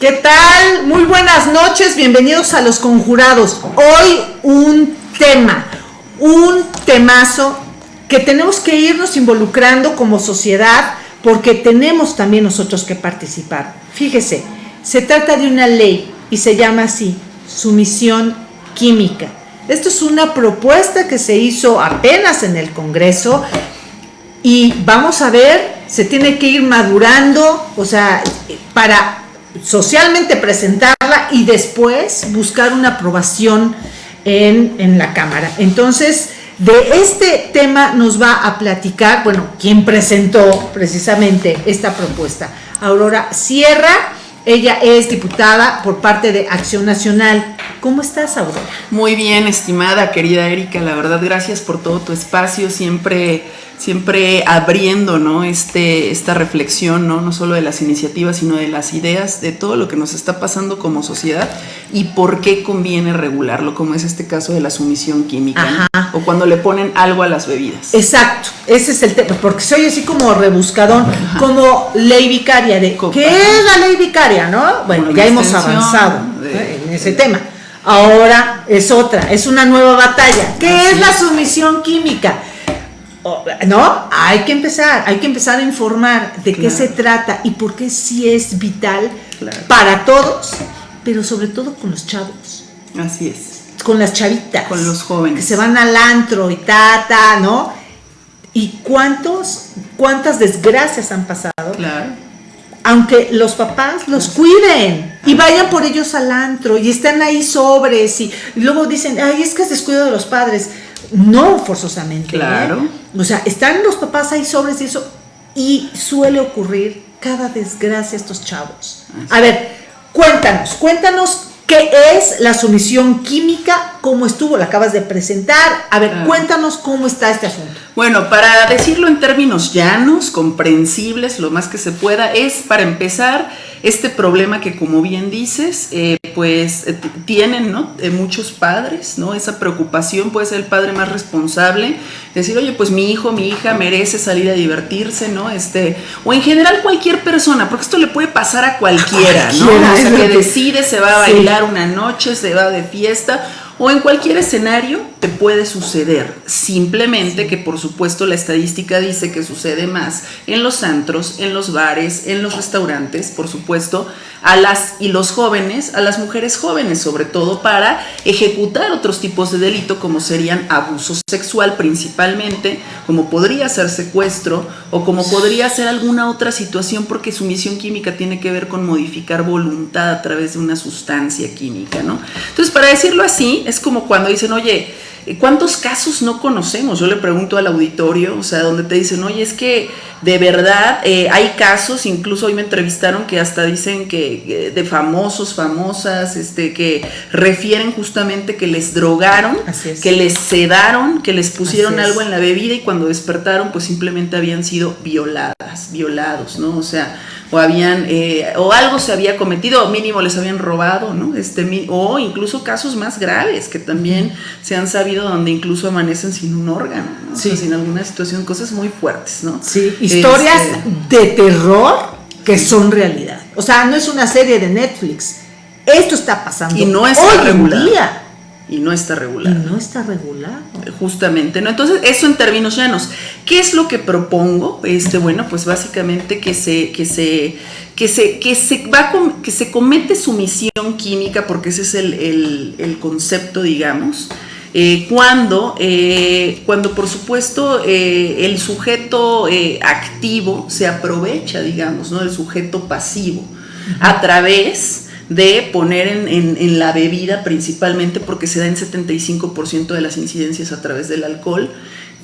¿Qué tal? Muy buenas noches, bienvenidos a Los Conjurados. Hoy un tema, un temazo que tenemos que irnos involucrando como sociedad porque tenemos también nosotros que participar. Fíjese, se trata de una ley y se llama así, sumisión química. Esto es una propuesta que se hizo apenas en el Congreso y vamos a ver, se tiene que ir madurando, o sea, para socialmente presentarla y después buscar una aprobación en, la Cámara. Entonces, de este tema nos va a platicar, bueno, quien presentó precisamente esta propuesta, Aurora Sierra. Ella es diputada por parte de Acción Nacional. ¿Cómo estás, Aurora? Muy bien, estimada, querida Erika. La verdad, gracias por todo tu espacio. Siempre siempre abriendo ¿no? este, esta reflexión, ¿no? no solo de las iniciativas, sino de las ideas, de todo lo que nos está pasando como sociedad y por qué conviene regularlo, como es este caso de la sumisión química, o cuando le ponen algo a las bebidas. Exacto, ese es el tema, porque soy así como rebuscadón, como ley vicaria, de ¿qué es la ley vicaria? ¿no? Bueno, ya hemos avanzado en ese tema. Ahora es otra, es una nueva batalla. ¿Qué es la sumisión química? ¿No? Hay que empezar, hay que empezar a informar de qué se trata y por qué sí es vital para todos, pero sobre todo con los chavos. Así es. Con las chavitas. Con los jóvenes. Que se van al antro y tata, ¿no? ¿Y cuántos, cuántas desgracias han pasado? Claro. Aunque los papás los cuiden y vayan por ellos al antro y están ahí sobres y, y luego dicen, ay, es que es descuido de los padres no forzosamente. ¿eh? Claro. O sea, están los papás ahí sobres y eso, y suele ocurrir cada desgracia a estos chavos. A ver, cuéntanos, cuéntanos qué es la sumisión química, cómo estuvo, la acabas de presentar. A ver, cuéntanos cómo está este asunto. Bueno, para decirlo en términos llanos, comprensibles, lo más que se pueda, es para empezar este problema que como bien dices, eh, pues eh, tienen ¿no? Eh, muchos padres, ¿no? Esa preocupación puede ser el padre más responsable, decir, oye, pues mi hijo, mi hija merece salir a divertirse, ¿no? Este, o en general cualquier persona, porque esto le puede pasar a cualquiera, ¿no? O sea, que decide, se va a bailar una noche, se va de fiesta, o en cualquier escenario te puede suceder. Simplemente que por supuesto la estadística dice que sucede más en los antros, en los bares, en los restaurantes, por supuesto, a las y los jóvenes, a las mujeres jóvenes, sobre todo para ejecutar otros tipos de delito como serían abuso sexual principalmente, como podría ser secuestro o como podría ser alguna otra situación porque su misión química tiene que ver con modificar voluntad a través de una sustancia química, ¿no? Entonces, para decirlo así, es como cuando dicen, "Oye, ¿Cuántos casos no conocemos? Yo le pregunto al auditorio, o sea, donde te dicen, oye, es que de verdad eh, hay casos, incluso hoy me entrevistaron que hasta dicen que de famosos, famosas, este, que refieren justamente que les drogaron, que les sedaron, que les pusieron algo en la bebida y cuando despertaron, pues simplemente habían sido violadas, violados, ¿no? O sea, o habían eh, o algo se había cometido o mínimo les habían robado no este o incluso casos más graves que también se han sabido donde incluso amanecen sin un órgano sin alguna situación cosas muy fuertes no sí historias este, de terror que son realidad. O sea no es una serie de Netflix. Esto está pasando y no es hoy en día y no está regulado. Y no está regulado. Justamente, ¿no? Entonces, eso en términos llanos. ¿Qué es lo que propongo? Este, bueno, pues básicamente que se, que se, que se, que se va que se comete sumisión química, porque ese es el, concepto, digamos. Eh, cuando, eh, cuando por supuesto eh, el sujeto activo se aprovecha, digamos, ¿no? del sujeto pasivo, a través de poner en, la bebida principalmente porque se da en 75% de las incidencias a través del alcohol,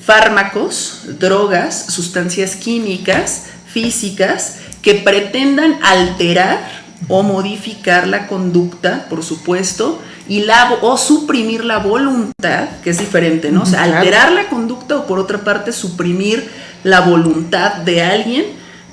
fármacos, drogas, sustancias químicas, físicas, que pretendan alterar o modificar la conducta, por supuesto, y la, o suprimir la voluntad, que es diferente, ¿no? O sea, alterar la conducta o por otra parte suprimir la voluntad de alguien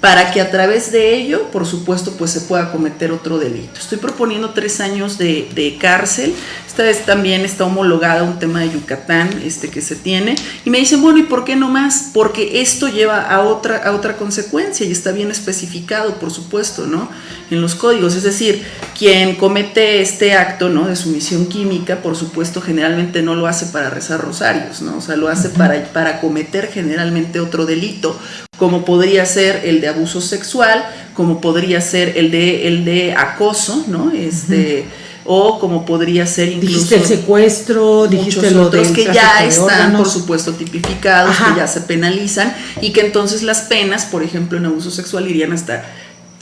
para que a través de ello, por supuesto, pues se pueda cometer otro delito. Estoy proponiendo tres años de, de cárcel. Esta vez también está homologada un tema de Yucatán este, que se tiene. Y me dicen, bueno, ¿y por qué no más? Porque esto lleva a otra, a otra consecuencia y está bien especificado, por supuesto, ¿no? En los códigos. Es decir, quien comete este acto, ¿no? De sumisión química, por supuesto, generalmente no lo hace para rezar rosarios, ¿no? O sea, lo hace para, para cometer generalmente otro delito como podría ser el de abuso sexual, como podría ser el de, el de acoso, ¿no? Este, O como podría ser incluso... Dijiste el secuestro, dijiste los otros que ya están, por supuesto, tipificados, que ya se penalizan y que entonces las penas, por ejemplo, en abuso sexual irían hasta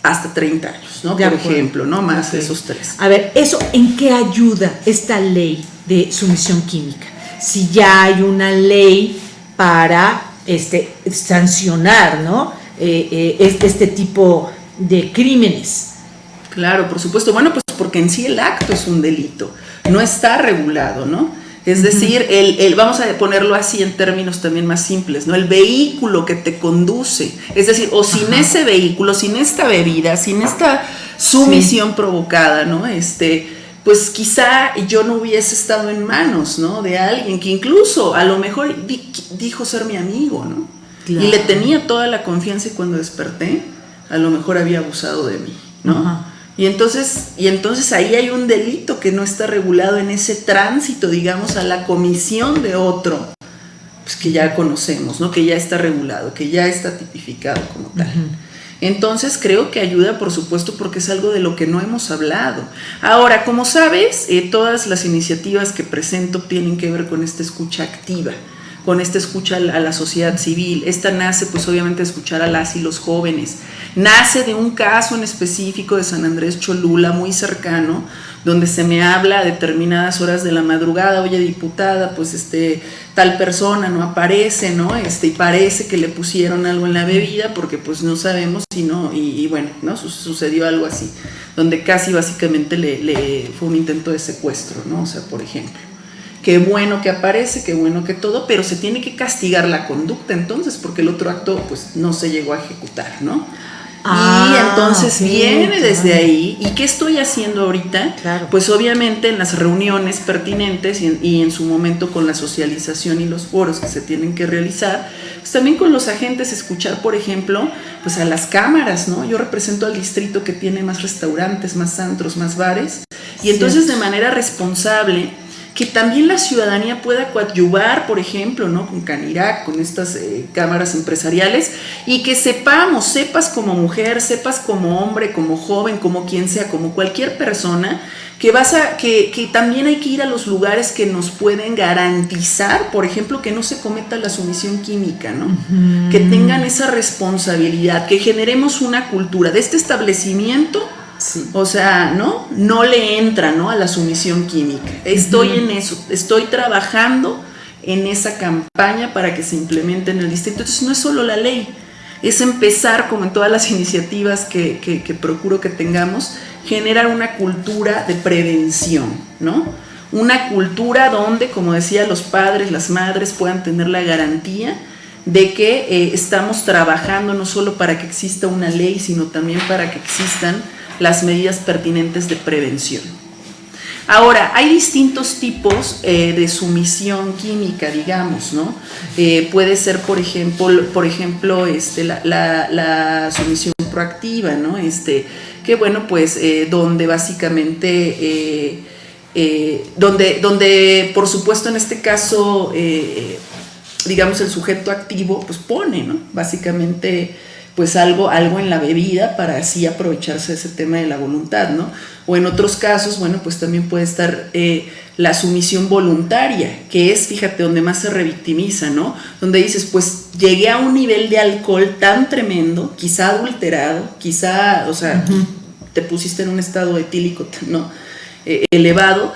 hasta 30 años, ¿no? por ejemplo, ¿no? Más de esos tres. A ver, ¿eso en qué ayuda esta ley de sumisión química? Si ya hay una ley para este, sancionar ¿no? Eh, eh, este, este tipo de crímenes. Claro, por supuesto. Bueno, pues porque en sí el acto es un delito, no está regulado, ¿no? Es decir, el, vamos a ponerlo así en términos también más simples, ¿no? El vehículo que te conduce, es decir, o sin ese vehículo, sin esta bebida, sin esta sumisión provocada, ¿no? Este, pues quizá yo no hubiese estado en manos, ¿no? De alguien que incluso a lo mejor dijo ser mi amigo, ¿no? Y le tenía toda la confianza y cuando desperté, a lo mejor había abusado de mí, ¿no? Y entonces, y entonces ahí hay un delito que no está regulado en ese tránsito, digamos, a la comisión de otro, pues que ya conocemos, ¿no? Que ya está regulado, que ya está tipificado como tal. Entonces creo que ayuda, por supuesto, porque es algo de lo que no hemos hablado. Ahora, como sabes, eh, todas las iniciativas que presento tienen que ver con esta escucha activa con esta escucha a la sociedad civil. Esta nace pues obviamente de escuchar a las y los jóvenes. Nace de un caso en específico de San Andrés Cholula, muy cercano, donde se me habla a determinadas horas de la madrugada, oye diputada, pues este tal persona no aparece, ¿no? Este, y parece que le pusieron algo en la bebida porque pues no sabemos si no, y, bueno, ¿no? sucedió algo así, donde casi básicamente le, le fue un intento de secuestro, ¿no? O sea, por ejemplo. Qué bueno que aparece, qué bueno que todo, pero se tiene que castigar la conducta entonces, porque el otro acto pues no se llegó a ejecutar, ¿no? y ah, entonces viene desde ahí. ¿Y qué estoy haciendo ahorita? Pues obviamente en las reuniones pertinentes y en, su momento con la socialización y los foros que se tienen que realizar, pues también con los agentes escuchar, por ejemplo, pues a las cámaras, ¿no? Yo represento al distrito que tiene más restaurantes, más antros, más bares. Y entonces de manera responsable que también la ciudadanía pueda coadyuvar, por ejemplo, ¿no? con Canirac, con estas eh, cámaras empresariales, y que sepamos, sepas como mujer, sepas como hombre, como joven, como quien sea, como cualquier persona, que, vas a, que, que también hay que ir a los lugares que nos pueden garantizar, por ejemplo, que no se cometa la sumisión química, ¿no? Que tengan esa responsabilidad, que generemos una cultura de este establecimiento o sea, ¿no? No le entra, ¿no? A la sumisión química. Estoy en eso, estoy trabajando en esa campaña para que se implemente en el distrito. Entonces no es solo la ley, es empezar, como en todas las iniciativas que, que procuro que tengamos, generar una cultura de prevención, ¿no? Una cultura donde, como decía, los padres, las madres puedan tener la garantía de que eh, estamos trabajando no solo para que exista una ley, sino también para que existan las medidas pertinentes de prevención. Ahora, hay distintos tipos eh, de sumisión química, digamos, ¿no? Eh, puede ser, por ejemplo, por ejemplo este, la, sumisión proactiva, ¿no? Este, que bueno, pues eh, donde básicamente, donde, donde por supuesto en este caso, digamos, el sujeto activo, pues pone, ¿no? Básicamente pues algo, algo en la bebida para así aprovecharse de ese tema de la voluntad, ¿no? O en otros casos, bueno, pues también puede estar eh, la sumisión voluntaria, que es, fíjate, donde más se revictimiza, ¿no? Donde dices, pues llegué a un nivel de alcohol tan tremendo, quizá adulterado, quizá, o sea, te pusiste en un estado etílico, ¿no? Eh, elevado,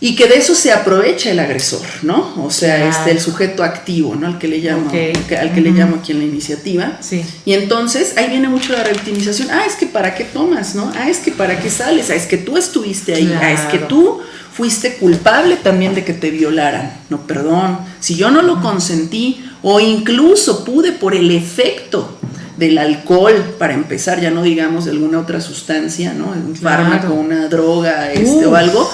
y que de eso se aprovecha el agresor, ¿no? O sea, este, el sujeto activo, ¿no? Al que le llamo, al que le llamo aquí en la iniciativa. Sí. Y entonces ahí viene mucho la revictimización. Ah, es que para qué tomas, ¿no? Ah, es que para qué sales. Ah, es que tú estuviste ahí. Ah, es que tú fuiste culpable también de que te violaran. No, perdón. Si yo no lo consentí o incluso pude por el efecto del alcohol, para empezar, ya no digamos de alguna otra sustancia, ¿no? Un fármaco, una droga, este, o algo,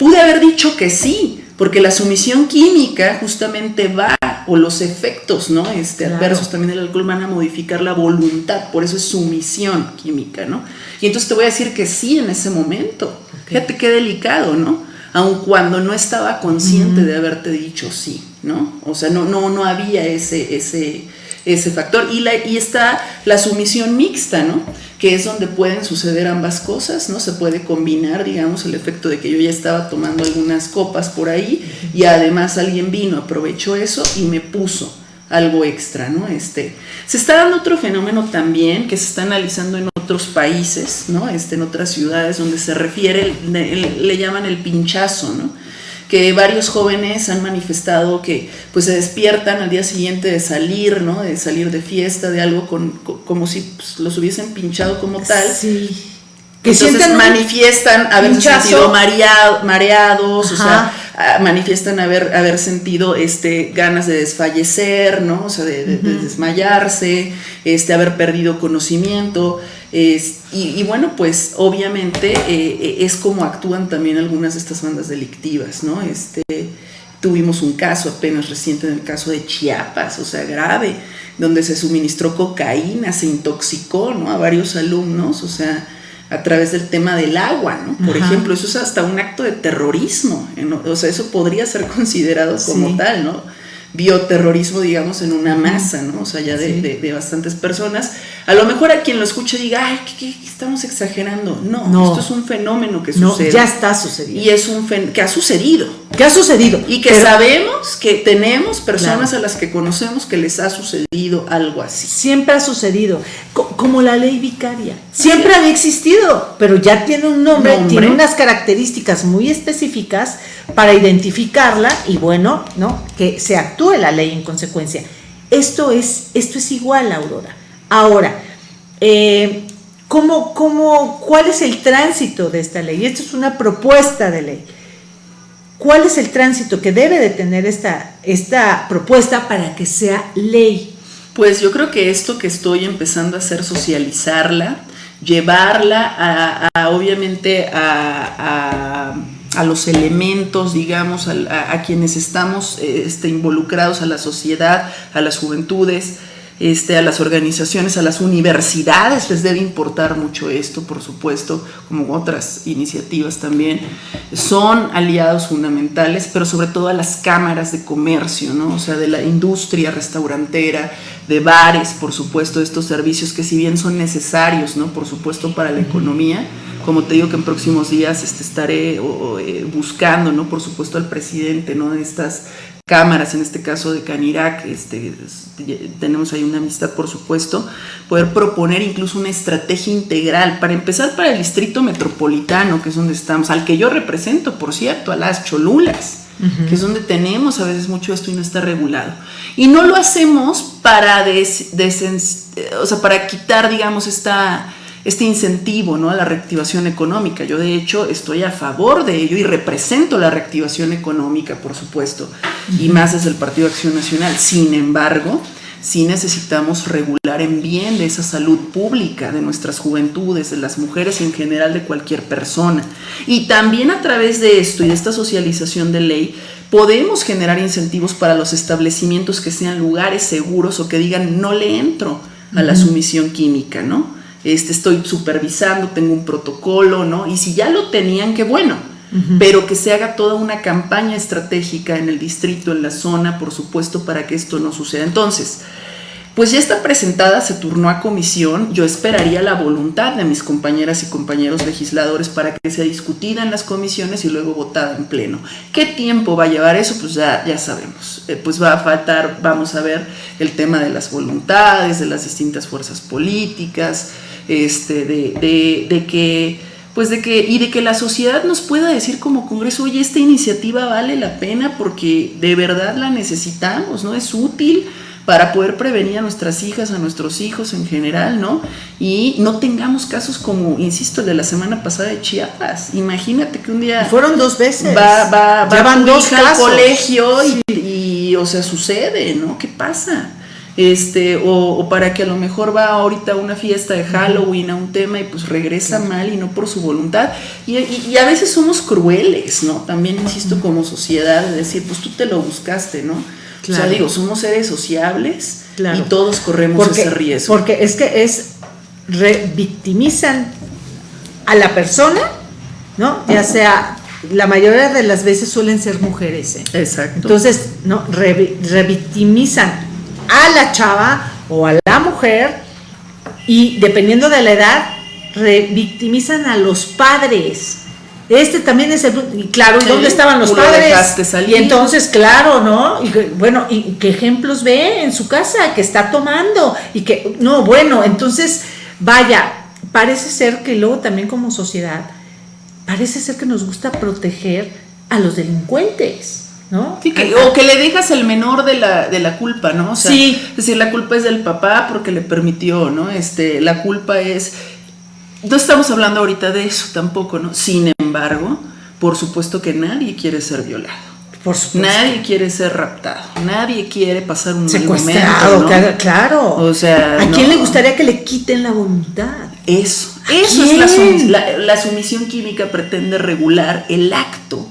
pude haber dicho que sí, porque la sumisión química justamente va, o los efectos, ¿no? Este, adversos también del alcohol van a modificar la voluntad, por eso es sumisión química, ¿no? Y entonces te voy a decir que sí en ese momento. Fíjate qué delicado, ¿no? Aun cuando no estaba consciente de haberte dicho sí, ¿no? O sea, no, no, no había ese, ese, ese factor. Y, la, y está la sumisión mixta, ¿no? Que es donde pueden suceder ambas cosas, ¿no? Se puede combinar, digamos, el efecto de que yo ya estaba tomando algunas copas por ahí y además alguien vino, aprovechó eso y me puso algo extra, ¿no? Este, se está dando otro fenómeno también que se está analizando en otros países, ¿no? Este, en otras ciudades donde se refiere, le llaman el pinchazo, ¿no? Que varios jóvenes han manifestado que pues se despiertan al día siguiente de salir, ¿no? De salir de fiesta, de algo con, como si pues, los hubiesen pinchado como tal. Sí. Que Entonces manifiestan haber sentido mareados, o sea, manifiestan haber, haber sentido este, ganas de desfallecer, ¿no? O sea, de, desmayarse, este, haber perdido conocimiento. Y, bueno, pues obviamente eh, eh, es como actúan también algunas de estas bandas delictivas, ¿no? Este, tuvimos un caso apenas reciente en el caso de Chiapas, o sea, grave, donde se suministró cocaína, se intoxicó, ¿no? A varios alumnos, o sea, a través del tema del agua, ¿no? Por ejemplo, eso es hasta un acto de terrorismo, o sea, eso podría ser considerado como tal, ¿no? bioterrorismo, digamos, en una masa, ¿no? O sea, ya de, bastantes personas. A lo mejor a quien lo escuche diga, ay, ¿qué, estamos exagerando? No, esto es un fenómeno que sucede. ya está sucediendo. Y es un fenómeno que ha sucedido. Que ha sucedido. Y que sabemos que tenemos personas a las que conocemos que les ha sucedido algo así. Siempre ha sucedido. como la ley vicaria. Siempre había existido, pero ya tiene un nombre, tiene unas características muy específicas para identificarla y bueno, ¿no? Que se actúe la ley en consecuencia. Esto es, esto es igual, Aurora. Ahora, eh, ¿cómo, cómo, cuál es el tránsito de esta ley? Esto es una propuesta de ley. ¿Cuál es el tránsito que debe de tener esta, esta propuesta para que sea ley? Pues yo creo que esto que estoy empezando a hacer, socializarla, llevarla a, obviamente a a los elementos, digamos, a, quienes estamos este, involucrados, a la sociedad, a las juventudes, este, a las organizaciones, a las universidades, les debe importar mucho esto, por supuesto, como otras iniciativas también. Son aliados fundamentales, pero sobre todo a las cámaras de comercio, ¿no? o sea, de la industria restaurantera, de bares, por supuesto, estos servicios que si bien son necesarios, ¿no? por supuesto, para la economía, como te digo que en próximos días este, estaré eh, buscando, ¿no? Por supuesto al presidente, ¿no? De estas cámaras, en este caso de Canirac, este, tenemos ahí una amistad, por supuesto, poder proponer incluso una estrategia integral, para empezar para el distrito metropolitano, que es donde estamos, al que yo represento, por cierto, a las Cholulas, que es donde tenemos a veces mucho esto y no está regulado. Y no lo hacemos para, o sea, para quitar, digamos, esta este incentivo ¿no? a la reactivación económica. Yo de hecho estoy a favor de ello y represento la reactivación económica, por supuesto, y más desde el Partido Acción Nacional. Sin embargo, sí necesitamos regular en bien de esa salud pública de nuestras juventudes, de las mujeres y en general de cualquier persona. Y también a través de esto y de esta socialización de ley, podemos generar incentivos para los establecimientos que sean lugares seguros o que digan no le entro a la sumisión química, ¿no? Este, estoy supervisando, tengo un protocolo, ¿no? Y si ya lo tenían, qué bueno, pero que se haga toda una campaña estratégica en el distrito, en la zona, por supuesto, para que esto no suceda. Entonces, pues ya está presentada, se turnó a comisión, yo esperaría la voluntad de mis compañeras y compañeros legisladores para que sea discutida en las comisiones y luego votada en pleno. ¿Qué tiempo va a llevar eso? Pues ya, ya sabemos. Eh, pues va a faltar, vamos a ver, el tema de las voluntades, de las distintas fuerzas políticas, este, de, de, que pues de que y de que la sociedad nos pueda decir como Congreso, oye, esta iniciativa vale la pena porque de verdad la necesitamos, ¿no? Es útil para poder prevenir a nuestras hijas, a nuestros hijos en general, ¿no? Y no tengamos casos como, insisto, el de la semana pasada de Chiapas. Imagínate que un día... Fueron dos veces. Va, va, va van dos al colegio y, y, o sea, sucede, ¿no? ¿Qué pasa? Este, o, para que a lo mejor va ahorita a una fiesta de Halloween, a un tema y pues regresa mal y no por su voluntad. Y, a veces somos crueles, ¿no? También insisto como sociedad, de decir, pues tú te lo buscaste, ¿no? O sea, digo, somos seres sociables y todos corremos ese riesgo. Porque es que es, revictimizan a la persona, ¿no? Ya sea la mayoría de las veces suelen ser mujeres. ¿eh? Exacto. Entonces, ¿no? revictimizan a la chava o a la mujer y dependiendo de la edad, revictimizan a los padres. Este también es el... Y claro, ¿y dónde estaban los padres? Y entonces, claro, ¿no? Y bueno, ¿y qué ejemplos ve en su casa que está tomando? Y que, no, bueno, entonces, vaya, parece ser que luego también como sociedad, parece ser que nos gusta proteger a los delincuentes. ¿No? o que le dejas el menor de la, de la culpa, ¿no? O sea, sí. Es decir, la culpa es del papá porque le permitió, ¿no? Este, la culpa es. No estamos hablando ahorita de eso tampoco, ¿no? Sin embargo, por supuesto que nadie quiere ser violado. Por supuesto. Nadie quiere ser raptado, nadie quiere pasar un Secuestrado, momento, claro. O sea, ¿a quién le gustaría que le quiten la voluntad? Eso, eso es la, la sumisión química pretende regular el acto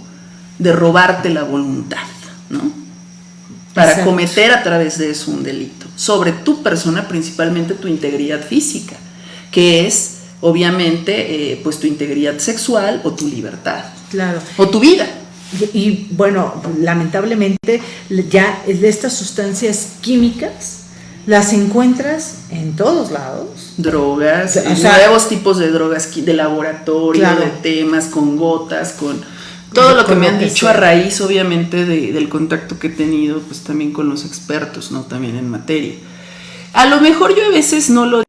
de robarte la voluntad, ¿no? Para cometer a través de eso un delito. Sobre tu persona, principalmente tu integridad física, que es obviamente eh, pues tu integridad sexual o tu libertad. Claro. O tu vida. Y, bueno, lamentablemente ya de estas sustancias químicas las encuentras en todos lados. Drogas, nuevos tipos de drogas de laboratorio, de temas, con gotas, con todo lo que me han dicho a raíz, obviamente, del contacto que he tenido, pues también con los expertos, ¿no? También en materia. A lo mejor yo a veces no lo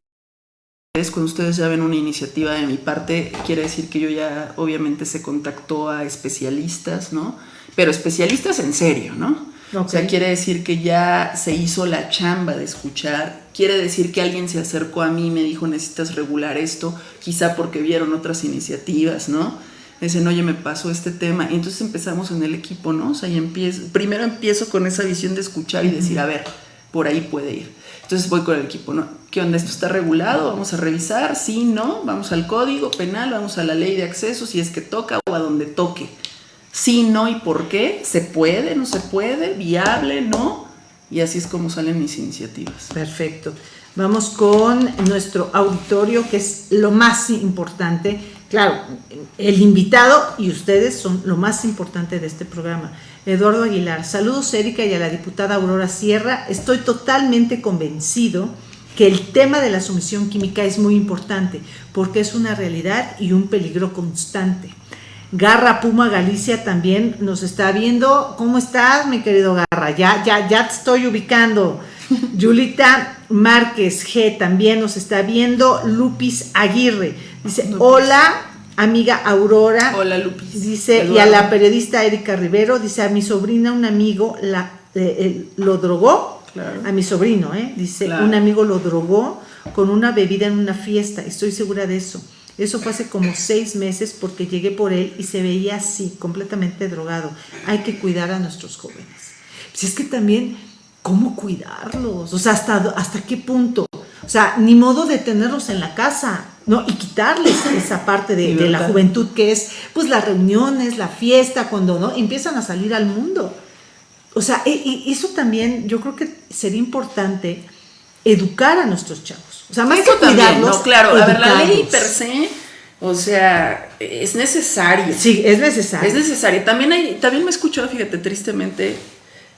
cuando ustedes ya ven una iniciativa de mi parte, quiere decir que yo ya obviamente se contactó a especialistas, ¿no? Pero especialistas en serio, ¿no? O sea, quiere decir que ya se hizo la chamba de escuchar, quiere decir que alguien se acercó a mí y me dijo necesitas regular esto, quizá porque vieron otras iniciativas, ¿no? Dicen, oye, me pasó este tema. Y entonces empezamos en el equipo, ¿no? O sea, y empiezo, primero empiezo con esa visión de escuchar y decir, a ver, por ahí puede ir. Entonces voy con el equipo, ¿no? ¿Qué onda? ¿Esto está regulado? Vamos a revisar, sí, no, vamos al código penal, vamos a la ley de acceso, si es que toca o a donde toque. Sí, no y por qué, se puede, no se puede, viable, no. Y así es como salen mis iniciativas. Perfecto. Vamos con nuestro auditorio, que es lo más importante Claro, el invitado y ustedes son lo más importante de este programa. Eduardo Aguilar, saludos Erika y a la diputada Aurora Sierra. Estoy totalmente convencido que el tema de la sumisión química es muy importante porque es una realidad y un peligro constante. Garra Puma Galicia también nos está viendo. ¿Cómo estás, mi querido Garra? Ya, ya, ya te estoy ubicando. Yulita Márquez G también nos está viendo. Lupis Aguirre dice: Hola, amiga Aurora. Hola, Lupis. Dice, y a la periodista Erika Rivero, dice: A mi sobrina, un amigo la, eh, lo drogó. A mi sobrino, ¿eh? Dice: Un amigo lo drogó con una bebida en una fiesta. Estoy segura de eso. Eso fue hace como seis meses porque llegué por él y se veía así, completamente drogado. Hay que cuidar a nuestros jóvenes. Si es que también ¿cómo cuidarlos? O sea, ¿hasta, hasta qué punto? O sea, ni modo de tenerlos en la casa, ¿no? Y quitarles esa parte de, la juventud que es, pues, las reuniones, la fiesta, cuando, ¿no? Empiezan a salir al mundo. O sea, e, y, eso también yo creo que sería importante educar a nuestros chavos. O sea, más que cuidarlos, no, claro, a ver, la ley per se, o sea, es necesaria. Sí, es necesaria. Es necesaria. También hay, también me escuchó, fíjate, tristemente,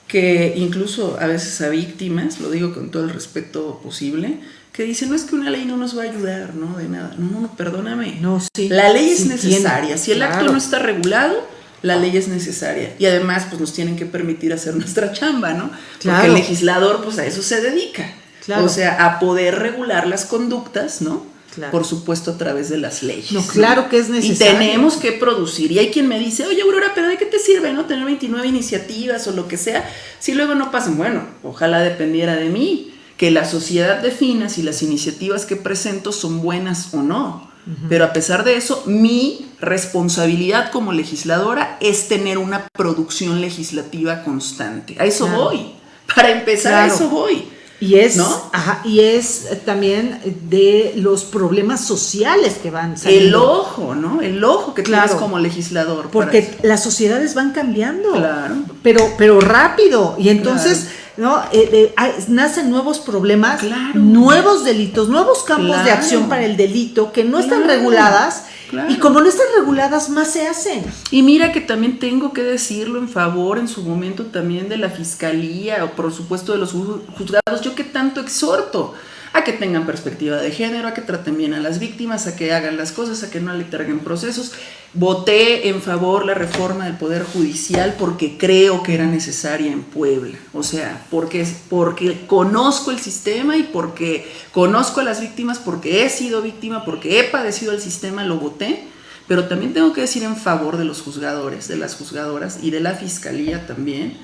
que incluso a veces a víctimas, lo digo con todo el respeto posible, que dicen, no es que una ley no nos va a ayudar, ¿no? De nada. No, no, no, perdóname. No, sí. La ley es necesaria. si el acto no está regulado, la ley es necesaria. Y además, pues nos tienen que permitir hacer nuestra chamba, ¿no? Porque el legislador, pues a eso se dedica. O sea, a poder regular las conductas, ¿no? Por supuesto, a través de las leyes. No, claro que es necesario. Y tenemos que producir. Y hay quien me dice, oye, Aurora, pero ¿de qué te sirve, no? Tener 29 iniciativas o lo que sea. Si luego no pasan, bueno, ojalá dependiera de mí. Que la sociedad defina si las iniciativas que presento son buenas o no. Pero a pesar de eso, mi responsabilidad como legisladora es tener una producción legislativa constante. A eso voy. Para empezar, a eso voy. Y es, ajá, y es también de los problemas sociales que van saliendo. El ojo, ¿no? El ojo que tienes como legislador. Porque las sociedades van cambiando. Claro. Pero, pero rápido. Y entonces, ¿no? Eh, eh, nacen nuevos problemas, nuevos delitos, nuevos campos de acción para el delito que no están reguladas y como no están reguladas, más se hacen. Y mira que también tengo que decirlo en favor en su momento también de la fiscalía o por supuesto de los juzgados. Yo que tanto exhorto a que tengan perspectiva de género, a que traten bien a las víctimas, a que hagan las cosas, a que no letarguen procesos. Voté en favor la reforma del Poder Judicial porque creo que era necesaria en Puebla. O sea, porque, porque conozco el sistema y porque conozco a las víctimas, porque he sido víctima, porque he padecido el sistema, lo voté. Pero también tengo que decir en favor de los juzgadores, de las juzgadoras y de la fiscalía también,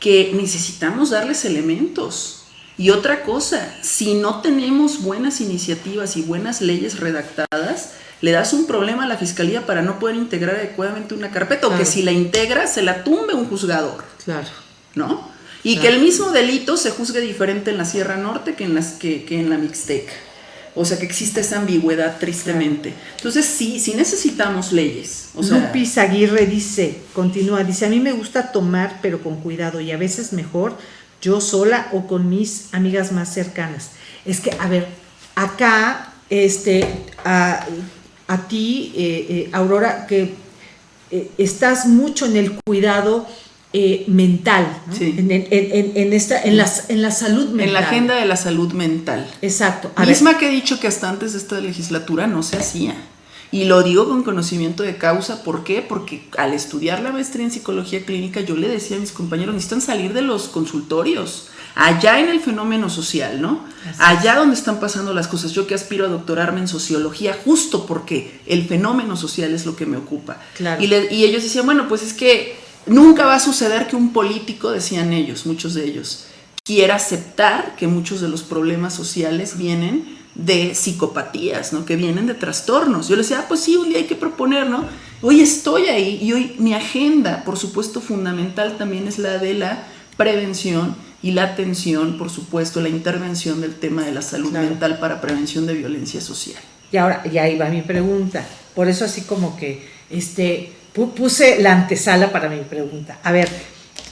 que necesitamos darles elementos y otra cosa, si no tenemos buenas iniciativas y buenas leyes redactadas, le das un problema a la fiscalía para no poder integrar adecuadamente una carpeta, o que si la integra, se la tumbe un juzgador. Claro. ¿No? Y que el mismo delito se juzgue diferente en la Sierra Norte que en, las, que, en la Mixteca. O sea que existe esa ambigüedad tristemente. Entonces sí, sí necesitamos leyes. O sea, Lupis Aguirre dice, continúa, dice, a mí me gusta tomar, pero con cuidado y a veces mejor yo sola o con mis amigas más cercanas. Es que, a ver, acá, este, a, ti, eh, eh, Aurora, que eh, estás mucho en el cuidado mental, en, esta, en, en la salud mental. En la agenda de la salud mental. Exacto. Misma que he dicho que hasta antes de esta legislatura no se hacía. Y lo digo con conocimiento de causa, ¿por qué? Porque al estudiar la maestría en psicología clínica yo le decía a mis compañeros, necesitan salir de los consultorios, allá en el fenómeno social, ¿no? allá donde están pasando las cosas. Yo que aspiro a doctorarme en sociología justo porque el fenómeno social es lo que me ocupa. Y, y ellos decían, bueno, pues es que nunca va a suceder que un político, decían ellos, muchos de ellos, quiera aceptar que muchos de los problemas sociales vienen de psicopatías, ¿no? Que vienen de trastornos. Yo le decía, ah, pues sí, un día hay que proponer, ¿no? Hoy estoy ahí y hoy mi agenda, por supuesto, fundamental también es la de la prevención y la atención, por supuesto, la intervención del tema de la salud mental para prevención de violencia social. Y ahora, y ahí va mi pregunta. Por eso así como que este, puse la antesala para mi pregunta. A ver,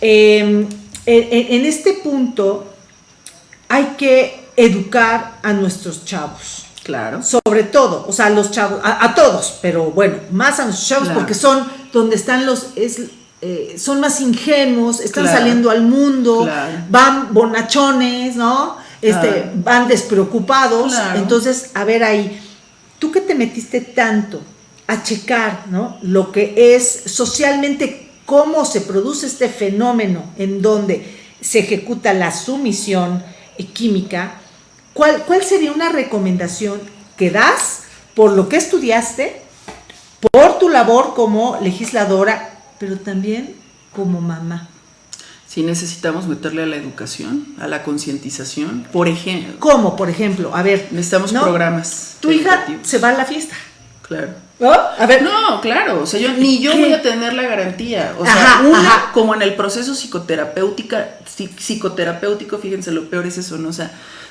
em, en este punto hay que educar a nuestros chavos. Claro. Sobre todo, o sea, a los chavos, a, todos, pero bueno, más a los chavos porque son donde están los, es, eh, son más ingenuos, están saliendo al mundo, van bonachones, ¿no? Este, van despreocupados. Entonces, a ver ahí, tú que te metiste tanto a checar, ¿no? Lo que es socialmente, cómo se produce este fenómeno en donde se ejecuta la sumisión química, ¿cuál, ¿cuál sería una recomendación que das por lo que estudiaste, por tu labor como legisladora, pero también como mamá? Si necesitamos meterle a la educación, a la concientización, por ejemplo. ¿Cómo, por ejemplo? A ver. Necesitamos programas. Tu hija se va a la fiesta. Claro. A ver. No, claro, o sea, yo ni yo voy a tener la garantía. O sea, una, como en el proceso psicoterapéutica, psicoterapéutico, fíjense, lo peor es eso, ¿no? O sea,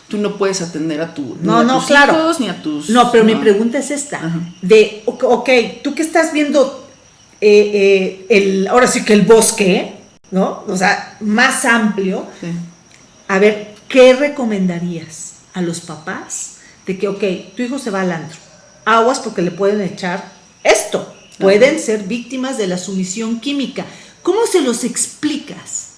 tú no puedes atender a, tu, no, no, tus claro. hijos ni a tus... No, pero mi pregunta es esta, de, ok, tú que estás viendo eh, eh, el, ahora sí que el bosque, ¿no? O sea, más amplio, a ver, ¿qué recomendarías a los papás de que, ok, tu hijo se va al antro, aguas porque le pueden echar esto, pueden ser víctimas de la sumisión química, ¿cómo se los explicas?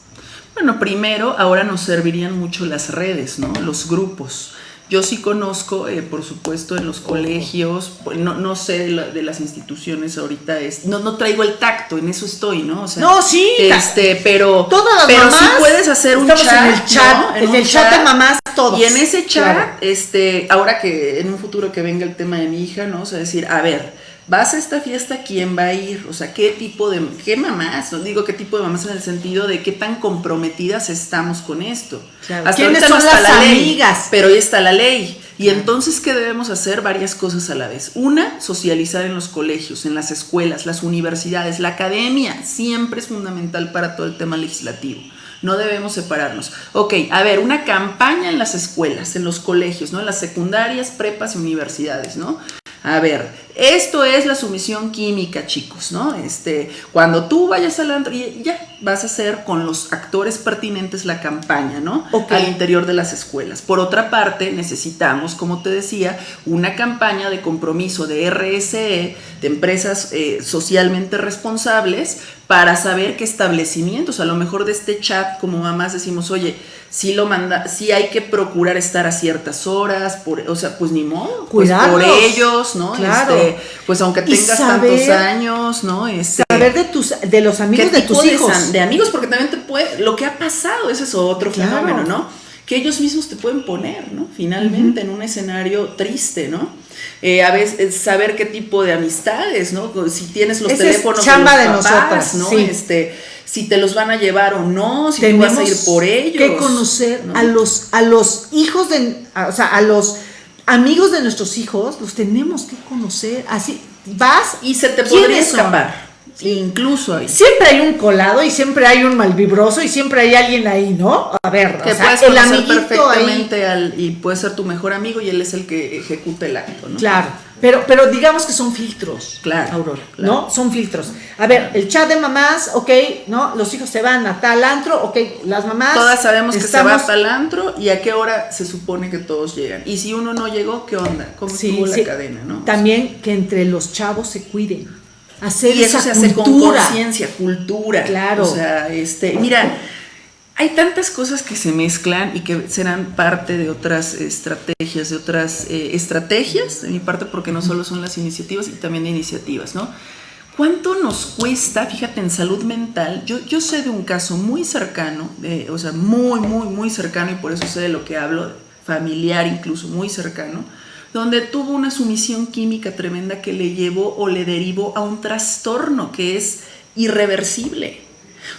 Bueno, primero, ahora nos servirían mucho las redes, ¿no? Los grupos. Yo sí conozco, eh, por supuesto, en los colegios, pues, no, no sé de, las instituciones ahorita, es, no, no traigo el tacto, en eso estoy, ¿no? O sea, no, sí. Este, pero, Todas pero sí puedes hacer un chat. En el chat, en el chat, de mamás, todos. Y en ese chat, este, ahora que en un futuro que venga el tema de mi hija, ¿no? O sea, decir, a ver, vas a esta fiesta, ¿quién va a ir? O sea, ¿qué tipo de, qué mamás? No digo qué tipo de mamás en el sentido de qué tan comprometidas estamos con esto. Hasta ¿Quiénes son las amigas? pero ahí está la ley. Y entonces, ¿qué debemos hacer? Varias cosas a la vez. Una, socializar en los colegios, en las escuelas, las universidades, la academia, siempre es fundamental para todo el tema legislativo. No debemos separarnos. Ok, a ver, una campaña en las escuelas, en los colegios, ¿no? En las secundarias, prepas y universidades, ¿no? A ver, esto es la sumisión química, chicos, ¿no? Este, cuando tú vayas al antro, ya vas a hacer con los actores pertinentes la campaña, ¿no? Al interior de las escuelas. Por otra parte, necesitamos, como te decía, una campaña de compromiso de RSE, de empresas eh, socialmente responsables, para saber qué establecimientos, a lo mejor de este chat, como mamás decimos, oye, si lo manda, si hay que procurar estar a ciertas horas, por, o sea, pues ni modo, pues por ellos, ¿no? Claro. Este, pues aunque tengas tantos años, ¿no? Este, saber de tus, de los amigos de tus hijos. De, amigos, porque también te puede, lo que ha pasado, ese es otro fenómeno, ¿no? Que ellos mismos te pueden poner, ¿no? Finalmente, en un escenario triste, ¿no? Eh, a veces saber qué tipo de amistades, ¿no? Si tienes los teléfonos chamba de, los papás, ¿no? Este, si te los van a llevar o no, si tú vas a ir por ellos. que conocer a los a los hijos de, o sea, a los amigos de nuestros hijos, los tenemos que conocer. Así vas y se te podría escapar. Incluso ahí. Siempre hay un colado y siempre hay un malvibroso y siempre hay alguien ahí, ¿no? A ver, que o sea, el amiguito perfectamente Al, y puede ser tu mejor amigo y él es el que ejecuta el acto, ¿no? Claro. Pero, pero digamos que son filtros, claro, Aurora, ¿no? Son filtros. A ver, el chat de mamás, ok, ¿no? Los hijos se van a tal antro, ok, las mamás. Todas sabemos que se va a tal antro y a qué hora se supone que todos llegan. Y si uno no llegó, ¿qué onda? ¿Cómo estuvo la cadena, no? También que entre los chavos se cuiden hacer y eso se hace con conciencia, cultura. Claro. O sea, este, mira, hay tantas cosas que se mezclan y que serán parte de otras estrategias, de otras eh, estrategias, de mi parte, porque no solo son las iniciativas y también iniciativas, ¿no? ¿Cuánto nos cuesta, fíjate, en salud mental? Yo, yo sé de un caso muy cercano, o sea, muy, muy, muy cercano, y por eso sé de lo que hablo, familiar incluso, muy cercano, donde tuvo una sumisión química tremenda que le llevó o le derivó a un trastorno que es irreversible.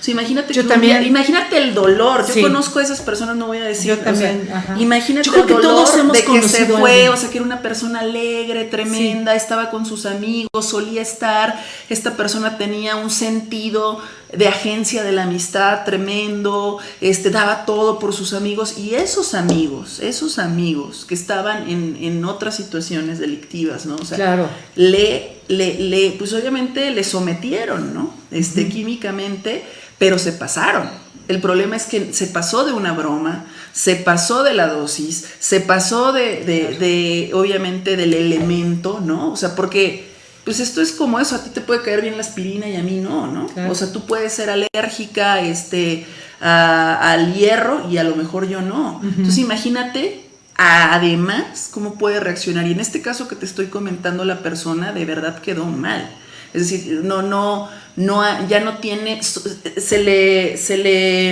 O sea, imagínate, yo también, imagínate el dolor. Yo conozco a esas personas, no voy a decir. Yo también. imagínate el dolor de que se fue, o sea, que era una persona alegre, tremenda, estaba con sus amigos, solía estar. Esta persona tenía un sentido de agencia de la amistad tremendo, este, daba todo por sus amigos y esos amigos, esos amigos que estaban en, en otras situaciones delictivas, ¿no? O sea, claro. le, le, le, pues obviamente le sometieron, ¿no? Este, químicamente, pero se pasaron. El problema es que se pasó de una broma, se pasó de la dosis, se pasó de, de, de obviamente, del elemento, ¿no? O sea, porque pues esto es como eso, a ti te puede caer bien la aspirina y a mí no, ¿no? O sea, tú puedes ser alérgica este, al hierro y a lo mejor yo no. Entonces imagínate, además, cómo puede reaccionar. Y en este caso que te estoy comentando, la persona de verdad quedó mal. Es decir, no, no, no, ya no tiene, se le, se le,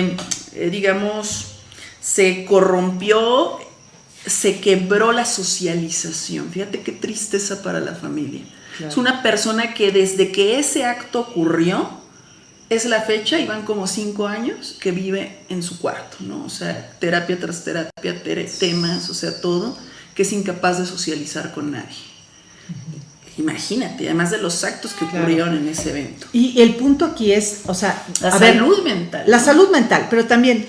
eh, digamos, se corrompió, se quebró la socialización. Fíjate qué tristeza para la familia. Es una persona que desde que ese acto ocurrió, es la fecha y van como cinco años que vive en su cuarto, ¿no? O sea, terapia tras terapia, temas, o sea, todo, que es incapaz de socializar con nadie. Imagínate, además de los actos que ocurrieron en ese evento. Y el punto aquí es, o sea, la salud mental. La salud mental, pero también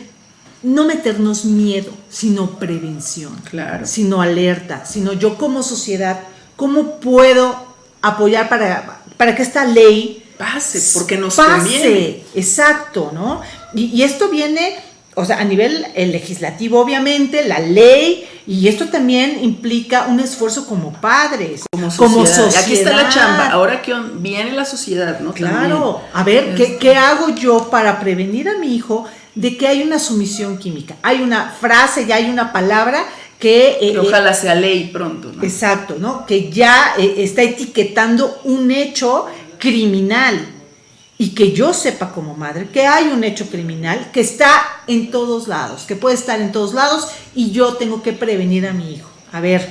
no meternos miedo, sino prevención. Claro. Sino alerta, sino yo como sociedad, ¿cómo puedo apoyar para, para que esta ley pase, porque nos pase, exacto, ¿no? Y, esto viene, o sea, a nivel legislativo, obviamente, la ley, y esto también implica un esfuerzo como padres, como sociedad. Aquí está la chamba, ahora que viene la sociedad, ¿no? Claro, a ver, ¿qué, ¿qué hago yo para prevenir a mi hijo de que hay una sumisión química? Hay una frase, ya hay una palabra que, eh, ojalá sea ley pronto, ¿no? Exacto, ¿no? Que ya eh, está etiquetando un hecho criminal y que yo sepa como madre que hay un hecho criminal que está en todos lados, que puede estar en todos lados y yo tengo que prevenir a mi hijo. A ver,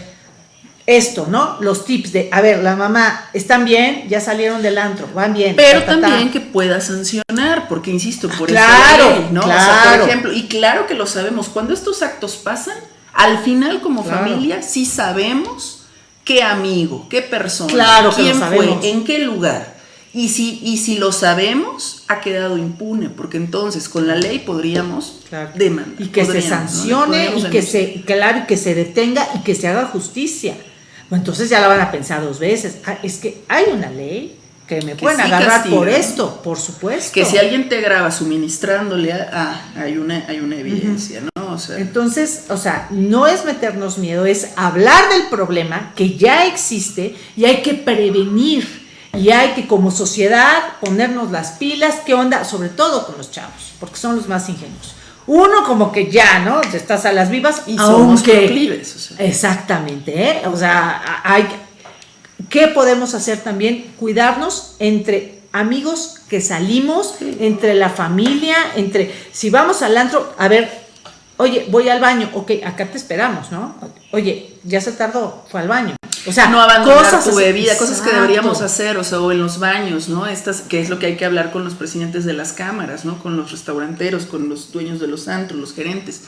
esto, ¿no? Los tips de, a ver, la mamá, están bien, ya salieron del antro, van bien. Pero también que pueda sancionar, porque insisto, por claro, eso ¿no? Claro. por ejemplo, y claro que lo sabemos, cuando estos actos pasan, al final como familia sí sabemos qué amigo, qué persona, claro quién fue, en qué lugar. Y si, y si lo sabemos, ha quedado impune, porque entonces con la ley podríamos demandar. Y que se sancione, y que se, claro, que se detenga y que se haga justicia. entonces ya la van a pensar dos veces. Ah, es que hay una ley que me pueden agarrar por esto, por supuesto. Que si alguien te graba suministrándole, ah, hay una, hay una evidencia, ¿no? Entonces, o sea, no es meternos miedo, es hablar del problema que ya existe y hay que prevenir y hay que como sociedad ponernos las pilas, ¿qué onda? Sobre todo con los chavos, porque son los más ingenuos. Uno como que ya, ¿no? Estás a las vivas y somos proclives. Exactamente, ¿eh? O sea, hay... ¿Qué podemos hacer también? Cuidarnos entre amigos que salimos, entre la familia, entre... Si vamos al antro, a ver, oye, voy al baño, ok, acá te esperamos, ¿no? Oye, ya se tardó, fue al baño. O sea, no abandonar cosas tu bebida, cosas que deberíamos hacer, o sea, o en los baños, ¿no? Estas, que es lo que hay que hablar con los presidentes de las cámaras, ¿no? Con los restauranteros, con los dueños de los antros, los gerentes.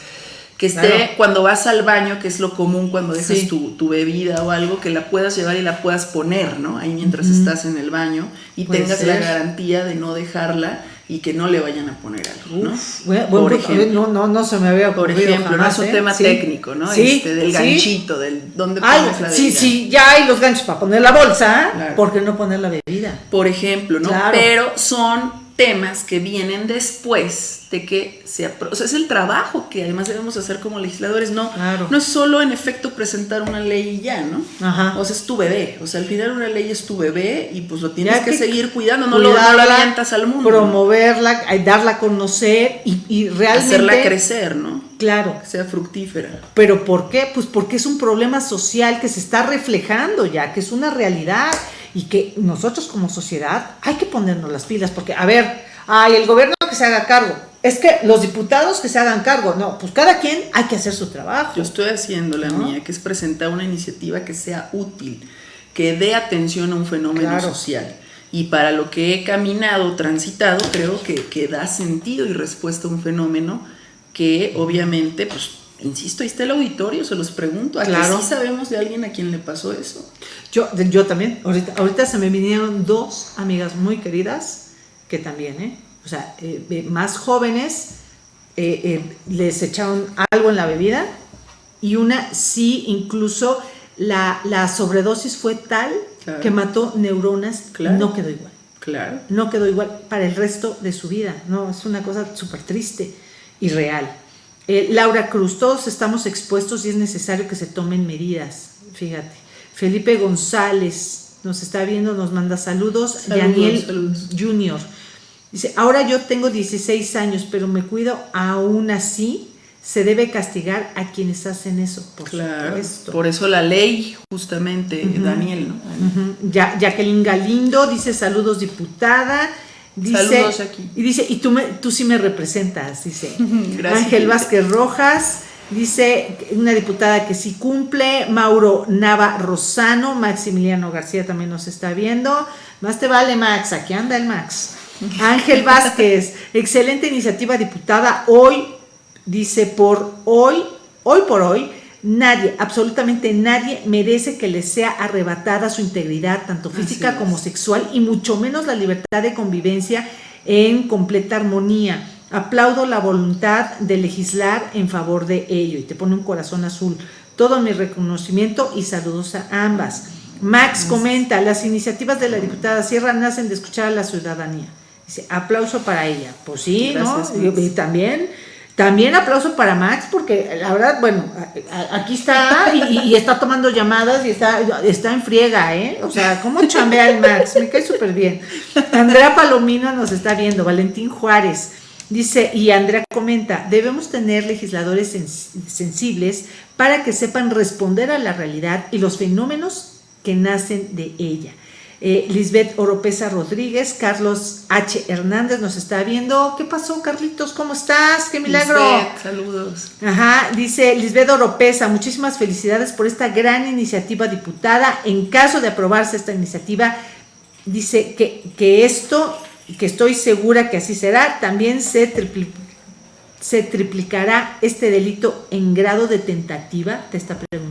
Que esté cuando vas al baño, que es lo común cuando dejas tu, bebida o algo, que la puedas llevar y la puedas poner, ¿no? Ahí mientras estás en el baño y tengas la garantía de no dejarla y que no le vayan a poner algo, ¿no? por ejemplo, no, no, se me había ocurrido Por ejemplo, no es un ¿eh? tema técnico, ¿no? Sí, este, del ganchito, del dónde pones la bebida. Sí, sí, ya hay los ganchos para poner la bolsa, ¿por qué no poner la bebida? Por ejemplo, ¿no? Pero son temas que vienen después de que se o sea, es el trabajo que además debemos hacer como legisladores, no, no es solo en efecto presentar una ley y ya, ¿no? Ajá. O sea, es tu bebé, o sea, al final una ley es tu bebé y pues lo tienes que, seguir cuidando, no lo, no avientas al mundo. Promoverla, darla a conocer y, y realmente... Hacerla crecer, ¿no? Claro. Que sea fructífera. ¿Pero por qué? Pues porque es un problema social que se está reflejando ya, que es una realidad y que nosotros como sociedad hay que ponernos las pilas, porque, a ver, hay el gobierno que se haga cargo, es que los diputados que se hagan cargo, no, pues cada quien hay que hacer su trabajo. Yo estoy haciendo la mía, que es presentar una iniciativa que sea útil, que dé atención a un fenómeno social. Y para lo que he caminado, transitado, creo que, que da sentido y respuesta a un fenómeno que obviamente, pues, insisto, ahí está el auditorio, se los pregunto, ¿a claro. sí sabemos de alguien a quien le pasó eso? Yo, yo también, ahorita, ahorita se me vinieron dos amigas muy queridas que también, ¿eh? O sea, eh, más jóvenes eh, les echaron algo en la bebida y una sí, incluso la, sobredosis fue tal que mató neuronas y no quedó igual. Claro. No quedó igual para el resto de su vida. No, es una cosa súper triste y real. Laura Cruz, todos estamos expuestos y es necesario que se tomen medidas. Fíjate. Felipe González nos está viendo, nos manda saludos. Daniel Junior dice, ahora yo tengo 16 años, pero me cuido aún así. Se debe castigar a quienes hacen eso, por claro, Por eso la ley, justamente, Daniel, ¿no? ya, Jacqueline Galindo dice, saludos diputada. Dice, saludos aquí. Y dice, y tú, me, tú sí me representas, dice. Ángel Vázquez Rojas. Dice una diputada que sí cumple, Mauro Nava Rosano, Maximiliano García también nos está viendo. Más te vale, Max, aquí anda el Max. Ángel Vázquez, excelente iniciativa diputada. Hoy, dice, por hoy, hoy por hoy, nadie, absolutamente nadie merece que le sea arrebatada su integridad, tanto física como sexual, y mucho menos la libertad de convivencia en completa armonía. Aplaudo la voluntad de legislar en favor de ello y te pone un corazón azul. Todo mi reconocimiento y saludos a ambas. Max comenta, las iniciativas de la diputada Sierra nacen de escuchar a la ciudadanía. Dice, aplauso para ella. Pues sí, ¿no? Y, también, también aplauso para Max, porque la verdad, bueno, aquí está y, está tomando llamadas y está, está en friega, ¿eh? O sea, ¿cómo chambea el Max? Me cae súper bien. Andrea Palomino nos está viendo, Valentín Juárez. Dice, y Andrea comenta, debemos tener legisladores sensibles para que sepan responder a la realidad y los fenómenos que nacen de ella. Eh, Lisbeth Oropesa Rodríguez, Carlos H. Hernández nos está viendo. ¿Qué pasó, Carlitos? ¿Cómo estás? ¡Qué milagro! Lisbeth, saludos. Ajá, dice Lisbeth Oropesa, muchísimas felicidades por esta gran iniciativa diputada. En caso de aprobarse esta iniciativa, dice que, que esto, que estoy segura que así será, también se, se triplicará este delito en grado de tentativa, te está preguntando.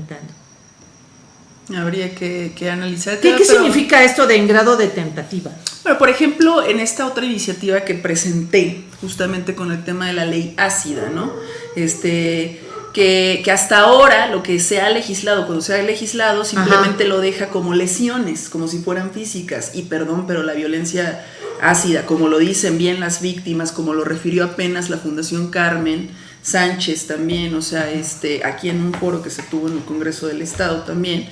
Habría que, analizar. ¿Qué, ¿qué significa esto de en grado de tentativa? Bueno, por ejemplo, en esta otra iniciativa que presenté, justamente con el tema de la ley ácida, ¿no? Este, que, hasta ahora lo que se ha legislado, cuando se ha legislado, simplemente lo deja como lesiones, como si fueran físicas. Y perdón, pero la violencia ácida, como lo dicen bien las víctimas, como lo refirió apenas la Fundación Carmen, Sánchez también, o sea, este, aquí en un foro que se tuvo en el Congreso del Estado también,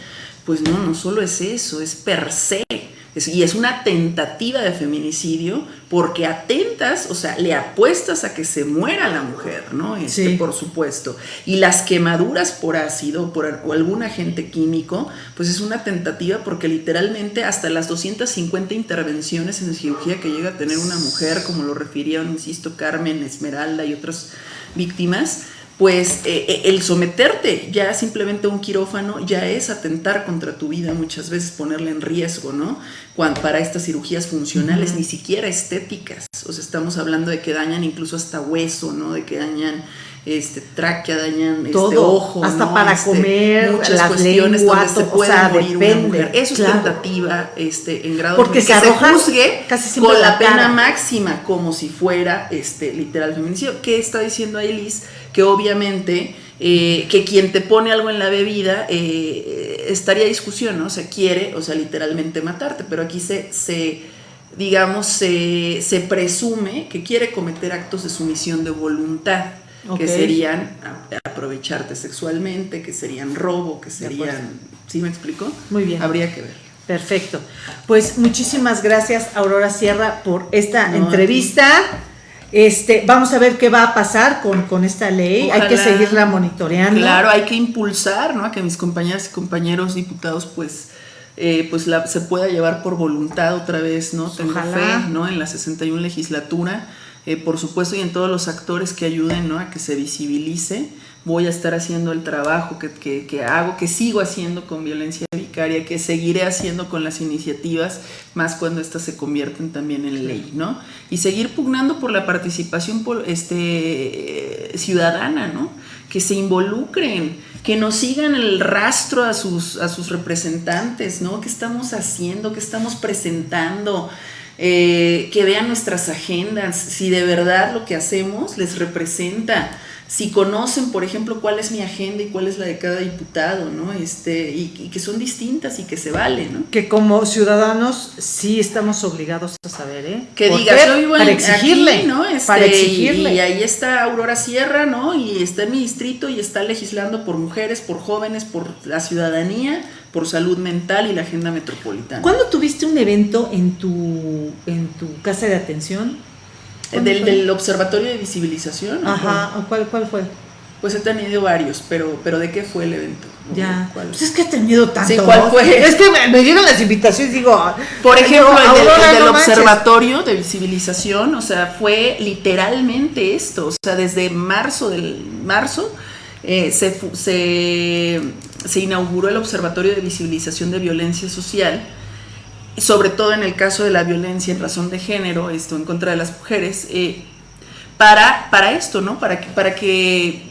pues no, no solo es eso, es per se. y es una tentativa de feminicidio porque atentas, o sea, le apuestas a que se muera la mujer, ¿no? Este, Por supuesto. Y las quemaduras por ácido por, o algún agente químico, pues es una tentativa porque literalmente hasta las 250 intervenciones en cirugía que llega a tener una mujer, como lo refirieron, insisto, Carmen, Esmeralda y otras víctimas, pues eh, eh, el someterte ya simplemente a un quirófano ya es atentar contra tu vida muchas veces, ponerle en riesgo, ¿no? Cuando, para estas cirugías funcionales, ni siquiera estéticas, o sea, estamos hablando de que dañan incluso hasta hueso, ¿no? De que dañan este tráquea, dañan este, ojo, hasta para este, comer, muchas las cuestiones lenguas, donde se puede morir una mujer. Eso es tentativa este, en grado Porque de que se, juzgue casi con la, pena máxima, como si fuera este literal feminicidio. ¿Qué está diciendo ahí Liz? que obviamente eh, que quien te pone algo en la bebida eh, estaría discusión, ¿no? O sea, quiere, o sea, literalmente matarte, pero aquí se, se digamos, se, se presume que quiere cometer actos de sumisión de voluntad, que serían aprovecharte sexualmente, que serían robo, que serían... ¿Sí me explico? Muy bien. Habría que ver. Perfecto. Pues muchísimas gracias, Aurora Sierra, por esta entrevista. Este, vamos a ver qué va a pasar con, con esta ley. hay que seguirla monitoreando. Claro, hay que impulsar, ¿no? A que mis compañeras y compañeros diputados, pues, eh, pues la, se pueda llevar por voluntad otra vez, ¿no? Tengo fe, ¿no? En la 61 legislatura, eh, por supuesto, y en todos los actores que ayuden, ¿no? A que se visibilice voy a estar haciendo el trabajo que, hago, que sigo haciendo con violencia vicaria, que seguiré haciendo con las iniciativas, más cuando éstas se convierten también en ley, ¿no? Y seguir pugnando por la participación este, ciudadana, ¿no? Que se involucren, que nos sigan el rastro a sus, a sus representantes, ¿no? ¿Qué estamos haciendo? ¿Qué estamos presentando? Eh, que vean nuestras agendas, si de verdad lo que hacemos les representa si conocen, por ejemplo, cuál es mi agenda y cuál es la de cada diputado, ¿no? Este, y, que son distintas y que se valen, ¿no? Que como ciudadanos sí estamos obligados a saber, ¿eh? Que digas, yo vivo para exigirle, ¿no? Este, para exigirle. Y, ahí está Aurora Sierra, ¿no? Y está en mi distrito y está legislando por mujeres, por jóvenes, por la ciudadanía, por salud mental y la agenda metropolitana. ¿Cuándo tuviste un evento en tu, en tu casa de atención? Del, del, Observatorio de Visibilización. Ajá, ¿cuál, ¿cuál fue? Pues he tenido varios, pero, pero ¿de qué fue el evento? Ya. Pues es que he tenido tanto. Sí, ¿cuál fue? Es que me, dieron las invitaciones, digo. Por ejemplo, el, del, Observatorio de Visibilización, o sea, fue literalmente esto. O sea, desde marzo del marzo eh, se, se, inauguró el Observatorio de Visibilización de Violencia Social sobre todo en el caso de la violencia en razón de género, esto en contra de las mujeres, eh, para, para esto, ¿no? Para que, para que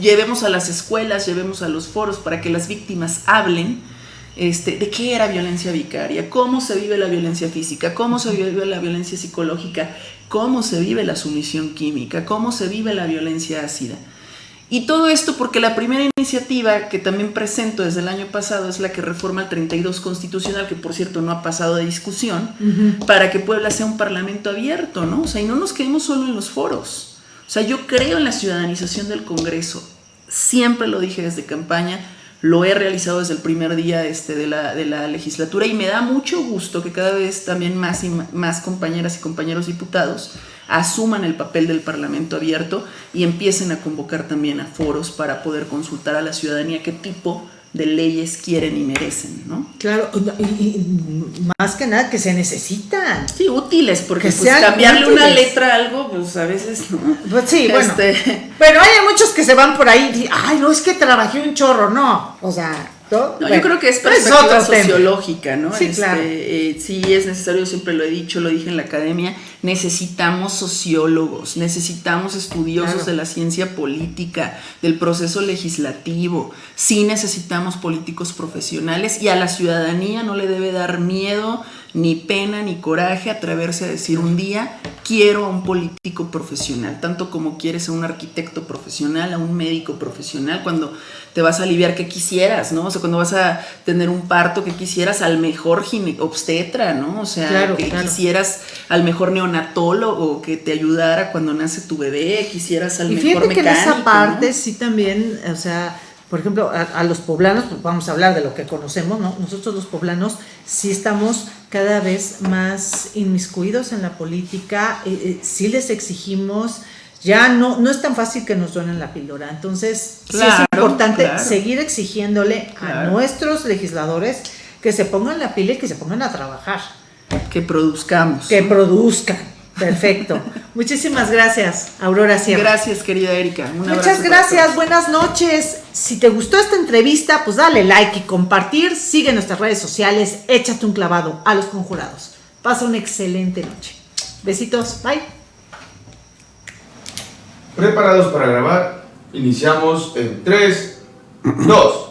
llevemos a las escuelas, llevemos a los foros, para que las víctimas hablen este, de qué era violencia vicaria, cómo se vive la violencia física, cómo se vive la violencia psicológica, cómo se vive la sumisión química, cómo se vive la violencia ácida. Y todo esto porque la primera iniciativa que también presento desde el año pasado es la que reforma el 32 constitucional, que por cierto no ha pasado de discusión, para que Puebla sea un parlamento abierto, ¿no? O sea, y no nos quedemos solo en los foros. O sea, yo creo en la ciudadanización del Congreso. Siempre lo dije desde campaña, lo he realizado desde el primer día este, de, la, de la legislatura y me da mucho gusto que cada vez también más y más compañeras y compañeros diputados asuman el papel del Parlamento abierto y empiecen a convocar también a foros para poder consultar a la ciudadanía qué tipo de leyes quieren y merecen, ¿no? Claro, y, más que nada que se necesitan. Sí, útiles, porque pues, cambiarle una letra a algo, pues a veces no. Pues sí, bueno. Este, pero hay muchos que se van por ahí y ay, no, es que trabajé un chorro, no. O sea, yo creo que es perspectiva sociológica, ¿no? Sí, este, eh, sí, es necesario, siempre lo he dicho, lo dije en la academia, necesitamos sociólogos, necesitamos estudiosos de la ciencia política, del proceso legislativo, sí necesitamos políticos profesionales y a la ciudadanía no le debe dar miedo ni pena ni coraje atreverse a decir un día quiero a un político profesional, tanto como quieres a un arquitecto profesional, a un médico profesional, cuando te vas a aliviar que quisieras, ¿no? O sea, cuando vas a tener un parto que quisieras al mejor obstetra, ¿no? O sea, que quisieras al mejor neonatólogo que te ayudara cuando nace tu bebé, quisieras al y mejor mecánico. que en esa parte sí también, o sea, por ejemplo, a, los poblanos, pues vamos a hablar de lo que conocemos, ¿no? Nosotros los poblanos sí estamos cada vez más inmiscuidos en la política, eh, eh, sí les exigimos, ya no, no es tan fácil que nos donen la píldora. Entonces, sí es importante seguir exigiéndole a nuestros legisladores que se pongan la pila y que se pongan a trabajar. Que produzcamos. Que produzcan. Perfecto. Muchísimas gracias, Aurora Sierra. Gracias, querida Erika. Muchas gracias, buenas noches. Si te gustó esta entrevista, pues dale like y compartir. Sigue nuestras redes sociales, échate un clavado a los conjurados. Pasa una excelente noche. Besitos, bye. Preparados para grabar, iniciamos en 3, 2.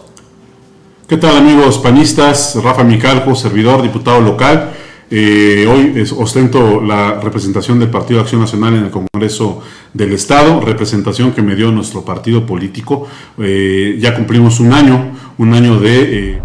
¿Qué tal amigos panistas? Rafa Micalco, servidor, diputado local. Eh, hoy ostento la representación del Partido Acción Nacional en el Congreso del Estado, representación que me dio nuestro partido político. Eh, ya cumplimos un año, un año de... Eh,